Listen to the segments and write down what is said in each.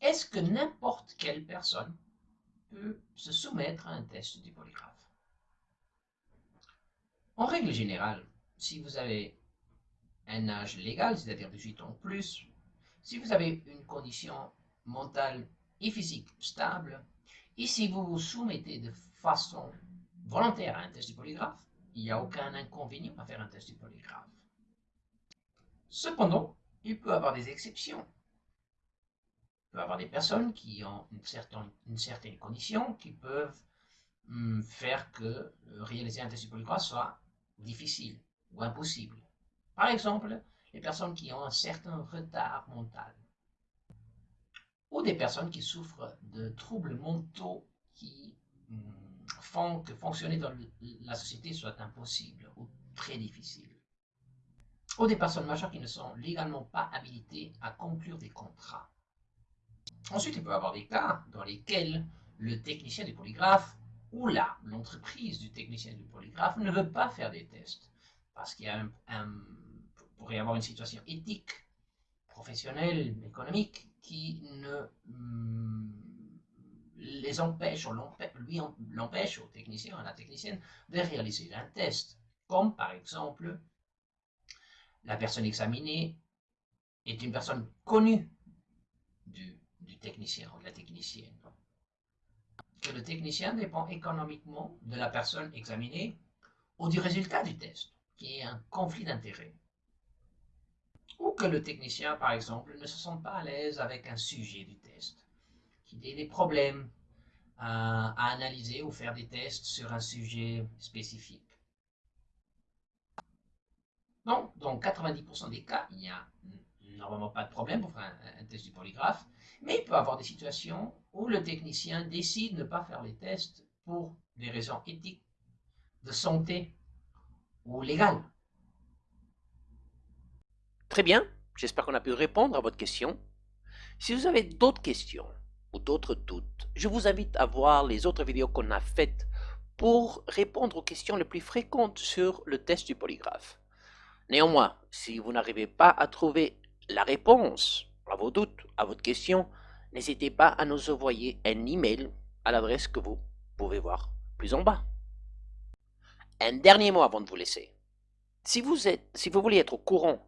est-ce que n'importe quelle personne peut se soumettre à un test du polygraphe? En règle générale, si vous avez un âge légal, c'est-à-dire 18 ans ou plus, si vous avez une condition mentale et physique stable, et si vous vous soumettez de façon volontaire à un test du polygraphe, il n'y a aucun inconvénient à faire un test du polygraphe. Cependant, il peut y avoir des exceptions. Peut avoir des personnes qui ont une certaine, une certaine condition qui peuvent hum, faire que euh, réaliser un test du polygraphe soit difficile ou impossible. Par exemple, les personnes qui ont un certain retard mental ou des personnes qui souffrent de troubles mentaux qui hum, font que fonctionner dans la société soit impossible ou très difficile. Ou des personnes majeures qui ne sont légalement pas habilitées à conclure des contrats. Ensuite, il peut y avoir des cas dans lesquels le technicien du polygraphe ou là, l'entreprise du technicien du polygraphe ne veut pas faire des tests parce qu'il y a pourrait y avoir une situation éthique, professionnelle, économique qui ne hum, les empêche, ou lui l'empêche au technicien, à la technicienne, de réaliser un test. Comme par exemple, la personne examinée est une personne connue du, technicien ou de la technicienne. Que le technicien dépend économiquement de la personne examinée ou du résultat du test, qui est un conflit d'intérêts. Ou que le technicien, par exemple, ne se sente pas à l'aise avec un sujet du test, qu'il ait des problèmes à, analyser ou faire des tests sur un sujet spécifique. Donc, dans 90% des cas, il n'y a normalement pas de problème pour faire un, test du polygraphe, mais il peut y avoir des situations où le technicien décide de ne pas faire les tests pour des raisons éthiques, de santé ou légales. Très bien, j'espère qu'on a pu répondre à votre question. Si vous avez d'autres questions ou d'autres doutes, je vous invite à voir les autres vidéos qu'on a faites pour répondre aux questions les plus fréquentes sur le test du polygraphe. Néanmoins, si vous n'arrivez pas à trouver la réponse à vos doutes, à votre question, n'hésitez pas à nous envoyer un email à l'adresse que vous pouvez voir plus en bas. Un dernier mot avant de vous laisser. Si vous, êtes, si vous voulez être au courant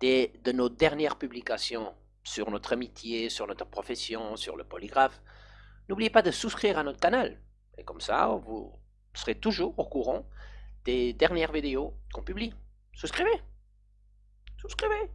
de nos dernières publications sur notre amitié, sur notre profession, sur le polygraphe, n'oubliez pas de souscrire à notre canal. Et comme ça, vous serez toujours au courant des dernières vidéos qu'on publie. Souscrivez Souscrivez